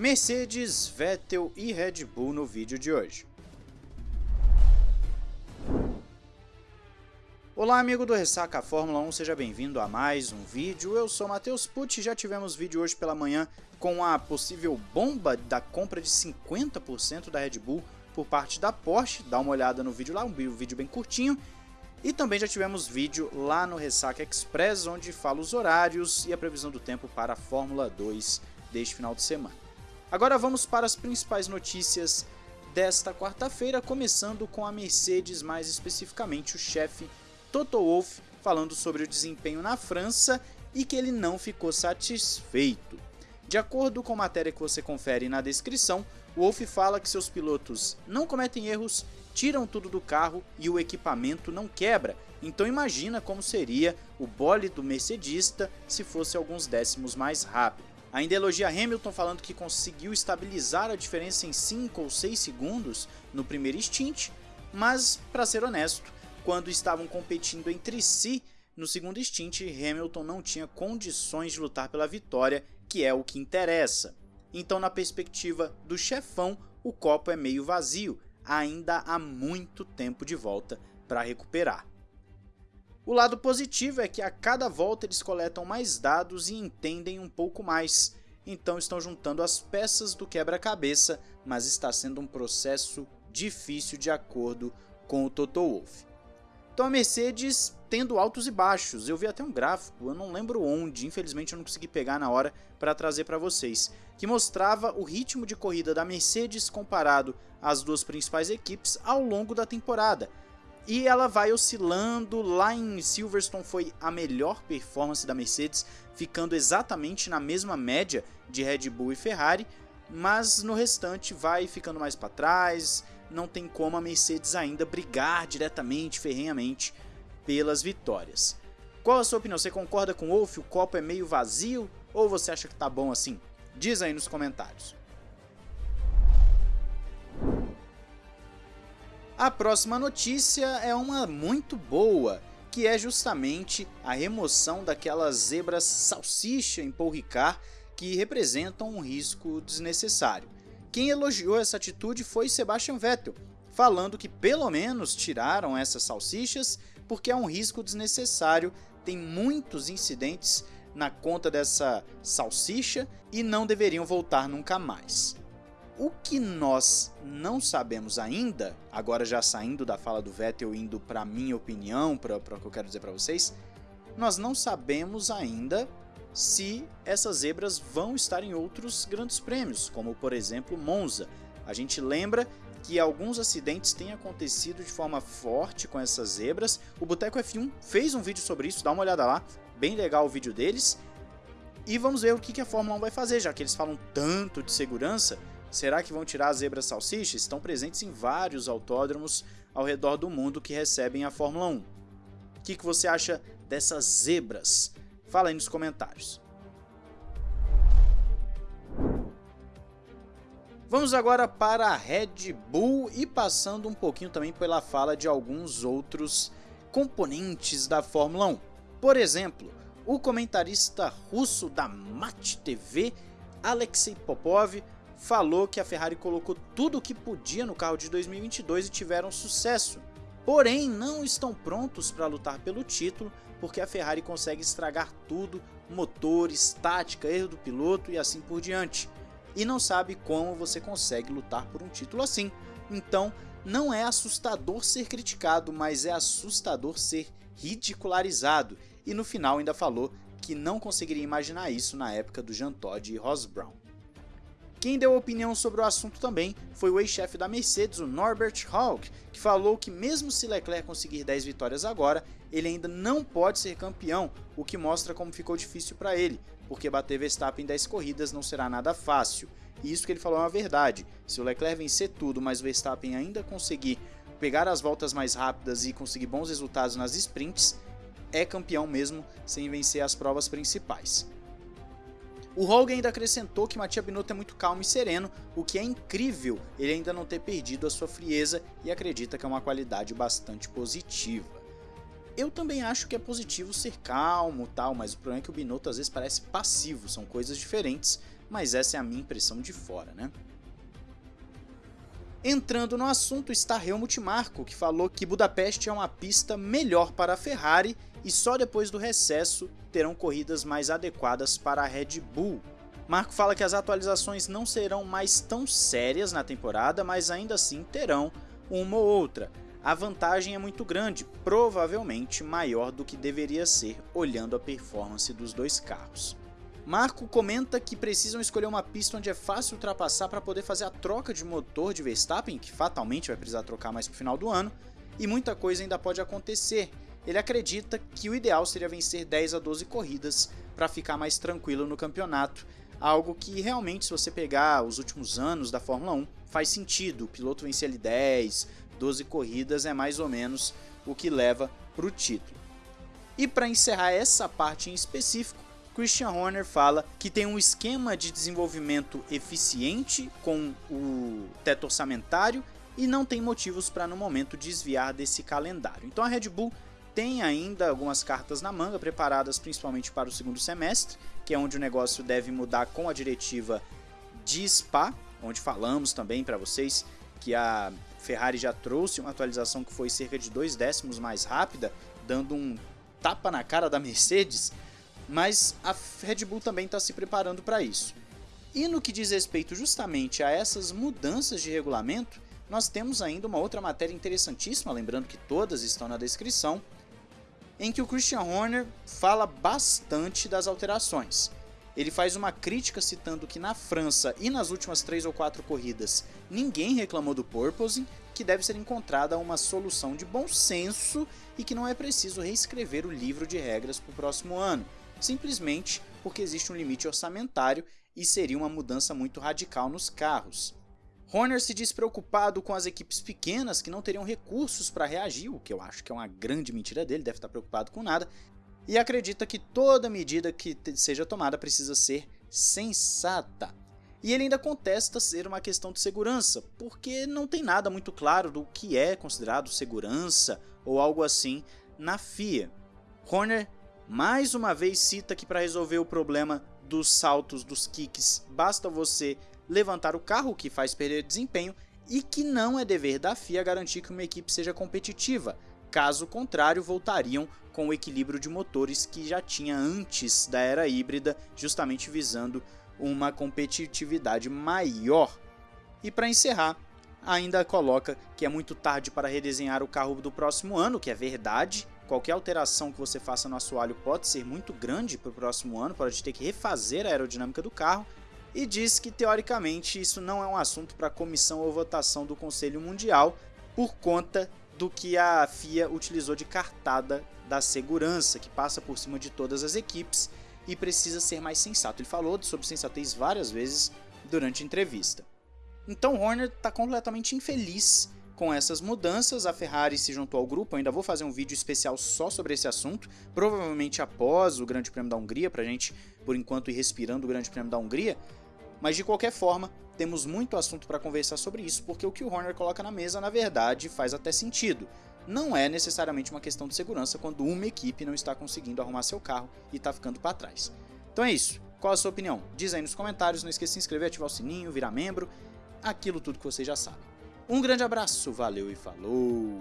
Mercedes, Vettel e Red Bull no vídeo de hoje. Olá amigo do Ressaca Fórmula 1, seja bem-vindo a mais um vídeo. Eu sou Matheus Pucci, já tivemos vídeo hoje pela manhã com a possível bomba da compra de 50% da Red Bull por parte da Porsche. Dá uma olhada no vídeo lá, um vídeo bem curtinho. E também já tivemos vídeo lá no Ressaca Express, onde fala os horários e a previsão do tempo para a Fórmula 2 deste final de semana. Agora vamos para as principais notícias desta quarta-feira, começando com a Mercedes, mais especificamente o chefe Toto Wolff, falando sobre o desempenho na França e que ele não ficou satisfeito. De acordo com a matéria que você confere na descrição, Wolff fala que seus pilotos não cometem erros, tiram tudo do carro e o equipamento não quebra, então imagina como seria o bole do mercedista se fosse alguns décimos mais rápido. Ainda elogia Hamilton falando que conseguiu estabilizar a diferença em 5 ou 6 segundos no primeiro stint, mas, para ser honesto, quando estavam competindo entre si no segundo stint, Hamilton não tinha condições de lutar pela vitória, que é o que interessa. Então, na perspectiva do chefão, o copo é meio vazio, ainda há muito tempo de volta para recuperar. O lado positivo é que a cada volta eles coletam mais dados e entendem um pouco mais, então estão juntando as peças do quebra-cabeça, mas está sendo um processo difícil de acordo com o Toto Wolff. Então a Mercedes tendo altos e baixos, eu vi até um gráfico, eu não lembro onde, infelizmente eu não consegui pegar na hora para trazer para vocês, que mostrava o ritmo de corrida da Mercedes comparado às duas principais equipes ao longo da temporada e ela vai oscilando. Lá em Silverstone foi a melhor performance da Mercedes, ficando exatamente na mesma média de Red Bull e Ferrari, mas no restante vai ficando mais para trás. Não tem como a Mercedes ainda brigar diretamente, ferrenhamente pelas vitórias. Qual a sua opinião? Você concorda com o Wolff? O copo é meio vazio ou você acha que tá bom assim? Diz aí nos comentários. A próxima notícia é uma muito boa, que é justamente a remoção daquelas zebras salsicha em Paul Ricard que representam um risco desnecessário. Quem elogiou essa atitude foi Sebastian Vettel, falando que pelo menos tiraram essas salsichas porque é um risco desnecessário, tem muitos incidentes na conta dessa salsicha e não deveriam voltar nunca mais. O que nós não sabemos ainda, agora já saindo da fala do Vettel indo para minha opinião, para o que eu quero dizer para vocês, nós não sabemos ainda se essas zebras vão estar em outros grandes prêmios, como por exemplo Monza. A gente lembra que alguns acidentes têm acontecido de forma forte com essas zebras. O Boteco F1 fez um vídeo sobre isso, dá uma olhada lá, bem legal o vídeo deles. E vamos ver o que a Fórmula 1 vai fazer, já que eles falam tanto de segurança, Será que vão tirar as zebras salsichas? Estão presentes em vários autódromos ao redor do mundo que recebem a Fórmula 1. O que, que você acha dessas zebras? Fala aí nos comentários. Vamos agora para a Red Bull e passando um pouquinho também pela fala de alguns outros componentes da Fórmula 1. Por exemplo, o comentarista russo da Match TV, Alexei Popov, falou que a Ferrari colocou tudo o que podia no carro de 2022 e tiveram sucesso. Porém, não estão prontos para lutar pelo título, porque a Ferrari consegue estragar tudo, motor, estática, erro do piloto e assim por diante. E não sabe como você consegue lutar por um título assim. Então, não é assustador ser criticado, mas é assustador ser ridicularizado. E no final ainda falou que não conseguiria imaginar isso na época do Jean Todt e Ross Brown. Quem deu opinião sobre o assunto também foi o ex-chefe da Mercedes, o Norbert Hawk, que falou que mesmo se Leclerc conseguir 10 vitórias agora, ele ainda não pode ser campeão, o que mostra como ficou difícil para ele, porque bater Verstappen em 10 corridas não será nada fácil. E isso que ele falou é uma verdade, se o Leclerc vencer tudo, mas o Verstappen ainda conseguir pegar as voltas mais rápidas e conseguir bons resultados nas sprints, é campeão mesmo sem vencer as provas principais. O Hogan ainda acrescentou que Matia Binotto é muito calmo e sereno, o que é incrível ele ainda não ter perdido a sua frieza e acredita que é uma qualidade bastante positiva. Eu também acho que é positivo ser calmo tal, mas o problema é que o Binotto às vezes parece passivo, são coisas diferentes, mas essa é a minha impressão de fora, né? Entrando no assunto está Helmut Marko, que falou que Budapeste é uma pista melhor para a Ferrari e só depois do recesso terão corridas mais adequadas para a Red Bull. Marco fala que as atualizações não serão mais tão sérias na temporada, mas ainda assim terão uma ou outra. A vantagem é muito grande, provavelmente maior do que deveria ser olhando a performance dos dois carros. Marco comenta que precisam escolher uma pista onde é fácil ultrapassar para poder fazer a troca de motor de Verstappen, que fatalmente vai precisar trocar mais para o final do ano, e muita coisa ainda pode acontecer. Ele acredita que o ideal seria vencer 10 a 12 corridas para ficar mais tranquilo no campeonato, algo que realmente, se você pegar os últimos anos da Fórmula 1, faz sentido. O piloto vencer ali 10, 12 corridas é mais ou menos o que leva para o título. E para encerrar essa parte em específico, Christian Horner fala que tem um esquema de desenvolvimento eficiente com o teto orçamentário e não tem motivos para no momento desviar desse calendário. Então a Red Bull tem ainda algumas cartas na manga preparadas principalmente para o segundo semestre, que é onde o negócio deve mudar com a diretiva de Spa, onde falamos também para vocês que a Ferrari já trouxe uma atualização que foi cerca de dois décimos mais rápida, dando um tapa na cara da Mercedes mas a Red Bull também está se preparando para isso. E no que diz respeito justamente a essas mudanças de regulamento, nós temos ainda uma outra matéria interessantíssima, lembrando que todas estão na descrição, em que o Christian Horner fala bastante das alterações. Ele faz uma crítica citando que na França e nas últimas três ou quatro corridas ninguém reclamou do porpoising, que deve ser encontrada uma solução de bom senso e que não é preciso reescrever o livro de regras para o próximo ano simplesmente porque existe um limite orçamentário e seria uma mudança muito radical nos carros. Horner se diz preocupado com as equipes pequenas que não teriam recursos para reagir, o que eu acho que é uma grande mentira dele, deve estar preocupado com nada, e acredita que toda medida que seja tomada precisa ser sensata. E ele ainda contesta ser uma questão de segurança, porque não tem nada muito claro do que é considerado segurança ou algo assim na FIA. Horner mais uma vez cita que para resolver o problema dos saltos, dos kicks, basta você levantar o carro, que faz perder desempenho, e que não é dever da FIA garantir que uma equipe seja competitiva. Caso contrário, voltariam com o equilíbrio de motores que já tinha antes da era híbrida, justamente visando uma competitividade maior. E para encerrar, ainda coloca que é muito tarde para redesenhar o carro do próximo ano, que é verdade, qualquer alteração que você faça no assoalho pode ser muito grande para o próximo ano, pode ter que refazer a aerodinâmica do carro, e diz que teoricamente isso não é um assunto para comissão ou votação do Conselho Mundial por conta do que a FIA utilizou de cartada da segurança, que passa por cima de todas as equipes e precisa ser mais sensato. Ele falou sobre sensatez várias vezes durante a entrevista. Então Horner está completamente infeliz com essas mudanças, a Ferrari se juntou ao grupo. Eu ainda vou fazer um vídeo especial só sobre esse assunto, provavelmente após o Grande Prêmio da Hungria, para a gente, por enquanto, ir respirando o Grande Prêmio da Hungria. Mas de qualquer forma, temos muito assunto para conversar sobre isso, porque o que o Horner coloca na mesa, na verdade, faz até sentido. Não é necessariamente uma questão de segurança quando uma equipe não está conseguindo arrumar seu carro e está ficando para trás. Então é isso. Qual a sua opinião? Diz aí nos comentários, não esqueça de se inscrever, ativar o sininho, virar membro, aquilo tudo que você já sabe. Um grande abraço, valeu e falou!